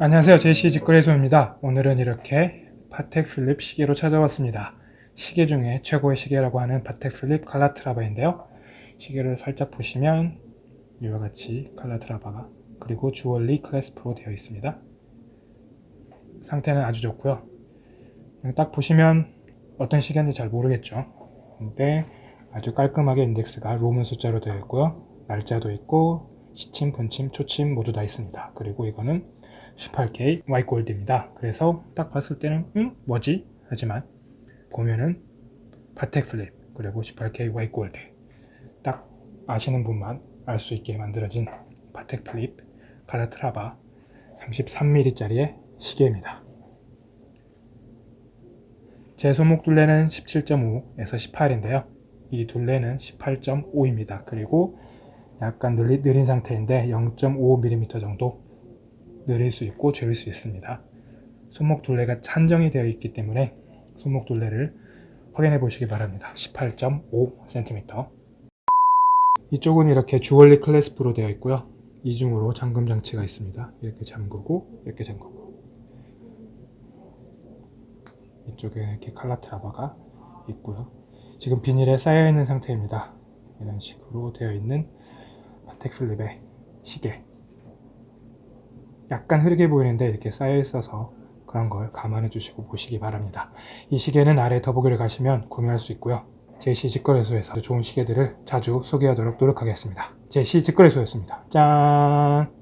안녕하세요. 제시 직거래소입니다. 오늘은 이렇게 파텍 필립 시계로 찾아왔습니다. 시계 중에 최고의 시계라고 하는 파텍 필립 칼라트라바인데요. 시계를 살짝 보시면 이와 같이 칼라트라바가 그리고 주얼리 clasp로 되어 있습니다. 상태는 아주 좋고요. 딱 보시면 어떤 시계인지 잘 모르겠죠. 근데 아주 깔끔하게 인덱스가 Roman 숫자로 되어 있고요 날짜도 있고 시침, 분침, 초침 모두 다 있습니다 그리고 이거는 18K 화이트골드입니다. 그래서 딱 봤을 때는 음? 뭐지? 하지만 보면은 파텍 필립 그리고 18K 화이트골드 딱 아시는 분만 알 수 있게 만들어진 파텍 필립 칼라트라바 33mm 짜리의 시계입니다. 제 손목 둘레는 17.5에서 18인데요. 이 둘레는 18.5입니다. 그리고 약간 느린, 느린 상태인데 0.5mm 정도 늘릴 수 있고 줄일 수 있습니다. 손목 둘레가 찬정이 되어 있기 때문에 손목 둘레를 확인해 보시기 바랍니다. 18.5cm 이쪽은 이렇게 주얼리 클래스프로 되어 있고요. 이중으로 잠금 장치가 있습니다. 이렇게 잠그고 이렇게 잠그고 이쪽에 이렇게 칼라 트라바가 있고요. 지금 비닐에 쌓여 있는 상태입니다. 이런 식으로 되어 있는 파텍 필립의 시계 약간 흐르게 보이는데 이렇게 쌓여 있어서 그런 걸 감안해 주시고 보시기 바랍니다. 이 시계는 아래 더보기를 가시면 구매할 수 있고요. 제시 직거래소에서 좋은 시계들을 자주 소개하도록 노력하겠습니다. 제시 직거래소였습니다. 짠!